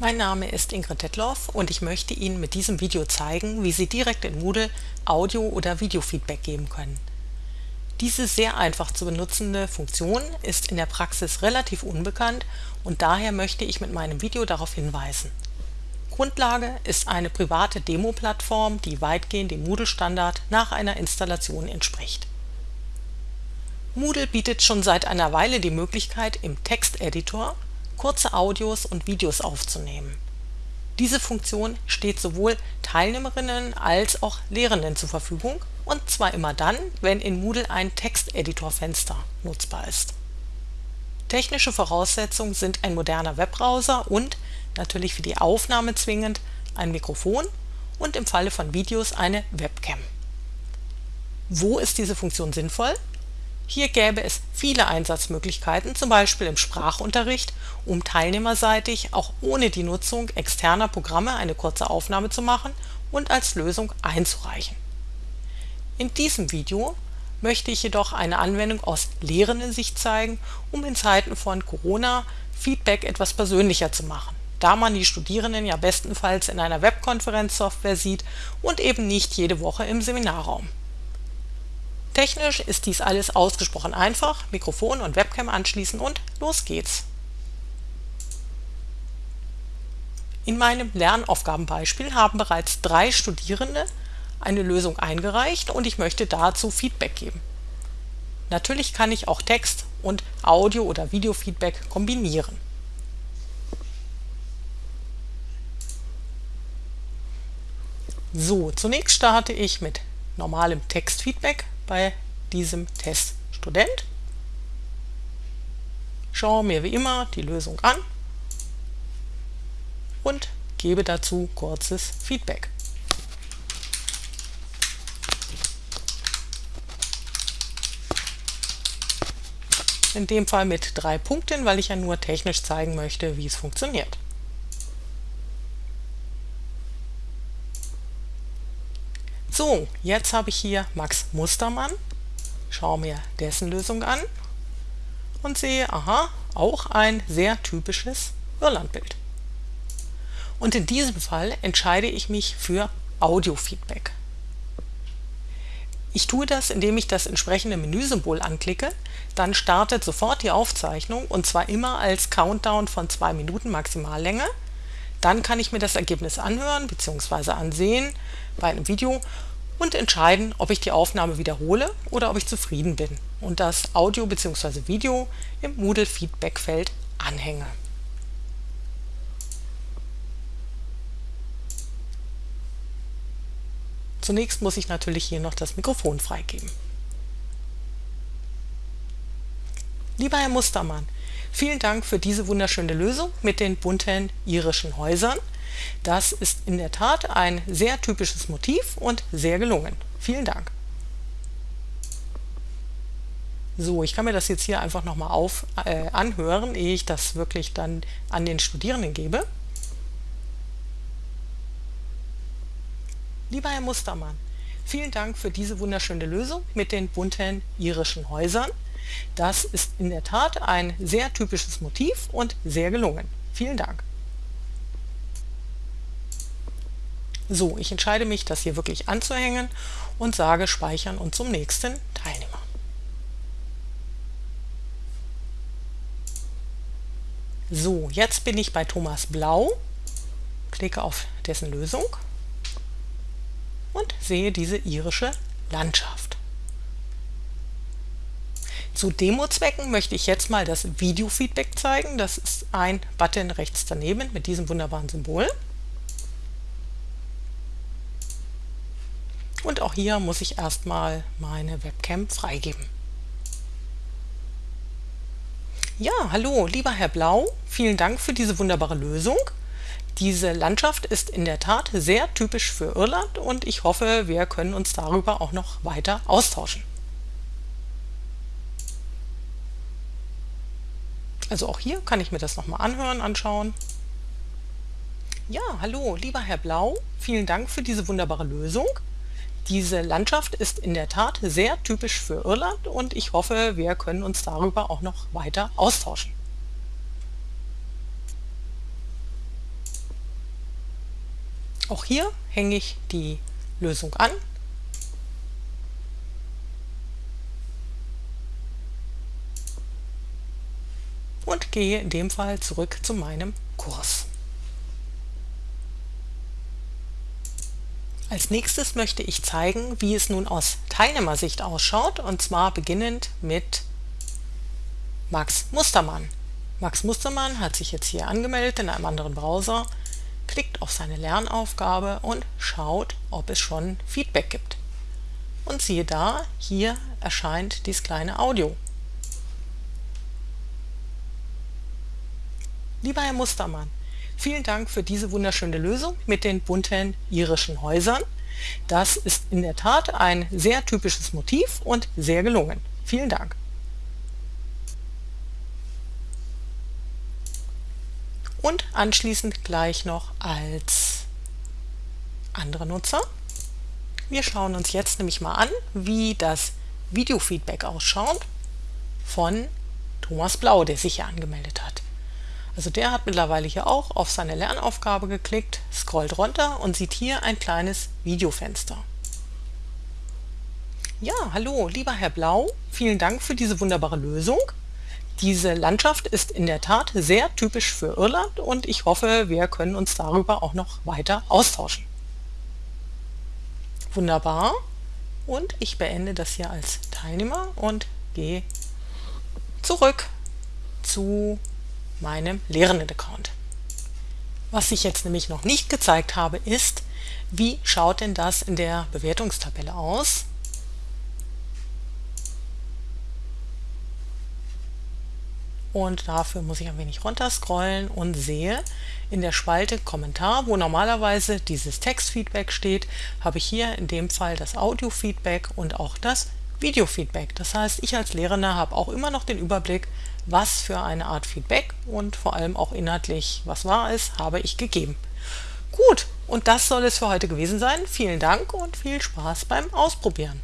Mein Name ist Ingrid Detloff und ich möchte Ihnen mit diesem Video zeigen, wie Sie direkt in Moodle Audio- oder Videofeedback geben können. Diese sehr einfach zu benutzende Funktion ist in der Praxis relativ unbekannt und daher möchte ich mit meinem Video darauf hinweisen. Grundlage ist eine private Demo-Plattform, die weitgehend dem Moodle-Standard nach einer Installation entspricht. Moodle bietet schon seit einer Weile die Möglichkeit, im Texteditor kurze Audios und Videos aufzunehmen. Diese Funktion steht sowohl Teilnehmerinnen als auch Lehrenden zur Verfügung und zwar immer dann, wenn in Moodle ein Texteditorfenster nutzbar ist. Technische Voraussetzungen sind ein moderner Webbrowser und, natürlich für die Aufnahme zwingend, ein Mikrofon und im Falle von Videos eine Webcam. Wo ist diese Funktion sinnvoll? Hier gäbe es viele Einsatzmöglichkeiten, zum Beispiel im Sprachunterricht, um teilnehmerseitig auch ohne die Nutzung externer Programme eine kurze Aufnahme zu machen und als Lösung einzureichen. In diesem Video möchte ich jedoch eine Anwendung aus Lehrendensicht zeigen, um in Zeiten von Corona Feedback etwas persönlicher zu machen, da man die Studierenden ja bestenfalls in einer Webkonferenzsoftware sieht und eben nicht jede Woche im Seminarraum. Technisch ist dies alles ausgesprochen einfach, Mikrofon und Webcam anschließen und los geht's. In meinem Lernaufgabenbeispiel haben bereits drei Studierende eine Lösung eingereicht und ich möchte dazu Feedback geben. Natürlich kann ich auch Text- und Audio- oder Videofeedback kombinieren. So, zunächst starte ich mit normalem Textfeedback bei diesem Teststudent. Schaue mir wie immer die Lösung an und gebe dazu kurzes Feedback. In dem Fall mit drei Punkten, weil ich ja nur technisch zeigen möchte, wie es funktioniert. So, jetzt habe ich hier Max Mustermann, schaue mir dessen Lösung an und sehe, aha, auch ein sehr typisches Irlandbild. Und in diesem Fall entscheide ich mich für Audiofeedback. Ich tue das, indem ich das entsprechende Menüsymbol anklicke, dann startet sofort die Aufzeichnung und zwar immer als Countdown von zwei Minuten Maximallänge. Dann kann ich mir das Ergebnis anhören bzw. ansehen bei einem Video und entscheiden, ob ich die Aufnahme wiederhole oder ob ich zufrieden bin und das Audio bzw. Video im Moodle Feedback-Feld anhänge. Zunächst muss ich natürlich hier noch das Mikrofon freigeben. Lieber Herr Mustermann, vielen Dank für diese wunderschöne Lösung mit den bunten irischen Häusern. Das ist in der Tat ein sehr typisches Motiv und sehr gelungen. Vielen Dank. So, ich kann mir das jetzt hier einfach nochmal äh, anhören, ehe ich das wirklich dann an den Studierenden gebe. Lieber Herr Mustermann, vielen Dank für diese wunderschöne Lösung mit den bunten irischen Häusern. Das ist in der Tat ein sehr typisches Motiv und sehr gelungen. Vielen Dank. So, ich entscheide mich, das hier wirklich anzuhängen und sage Speichern und zum nächsten Teilnehmer. So, jetzt bin ich bei Thomas Blau, klicke auf dessen Lösung und sehe diese irische Landschaft. Zu Demo-Zwecken möchte ich jetzt mal das Video-Feedback zeigen. Das ist ein Button rechts daneben mit diesem wunderbaren Symbol. Und auch hier muss ich erstmal meine Webcam freigeben. Ja, hallo, lieber Herr Blau, vielen Dank für diese wunderbare Lösung. Diese Landschaft ist in der Tat sehr typisch für Irland und ich hoffe, wir können uns darüber auch noch weiter austauschen. Also auch hier kann ich mir das nochmal anhören, anschauen. Ja, hallo, lieber Herr Blau, vielen Dank für diese wunderbare Lösung. Diese Landschaft ist in der Tat sehr typisch für Irland und ich hoffe, wir können uns darüber auch noch weiter austauschen. Auch hier hänge ich die Lösung an gehe in dem Fall zurück zu meinem Kurs. Als nächstes möchte ich zeigen, wie es nun aus Teilnehmersicht ausschaut, und zwar beginnend mit Max Mustermann. Max Mustermann hat sich jetzt hier angemeldet in einem anderen Browser, klickt auf seine Lernaufgabe und schaut, ob es schon Feedback gibt. Und siehe da, hier erscheint dieses kleine Audio. Lieber Herr Mustermann, vielen Dank für diese wunderschöne Lösung mit den bunten irischen Häusern. Das ist in der Tat ein sehr typisches Motiv und sehr gelungen. Vielen Dank. Und anschließend gleich noch als andere Nutzer. Wir schauen uns jetzt nämlich mal an, wie das Videofeedback ausschaut von Thomas Blau, der sich hier angemeldet hat. Also der hat mittlerweile hier auch auf seine Lernaufgabe geklickt, scrollt runter und sieht hier ein kleines Videofenster. Ja, hallo, lieber Herr Blau, vielen Dank für diese wunderbare Lösung. Diese Landschaft ist in der Tat sehr typisch für Irland und ich hoffe, wir können uns darüber auch noch weiter austauschen. Wunderbar. Und ich beende das hier als Teilnehmer und gehe zurück zu meinem Lehrenden-Account. Was ich jetzt nämlich noch nicht gezeigt habe, ist, wie schaut denn das in der Bewertungstabelle aus? Und dafür muss ich ein wenig runter scrollen und sehe in der Spalte Kommentar, wo normalerweise dieses Textfeedback steht, habe ich hier in dem Fall das Audio-Feedback und auch das Video-Feedback. Das heißt, ich als Lehrender habe auch immer noch den Überblick, was für eine Art Feedback und vor allem auch inhaltlich, was war es, habe ich gegeben. Gut, und das soll es für heute gewesen sein. Vielen Dank und viel Spaß beim Ausprobieren.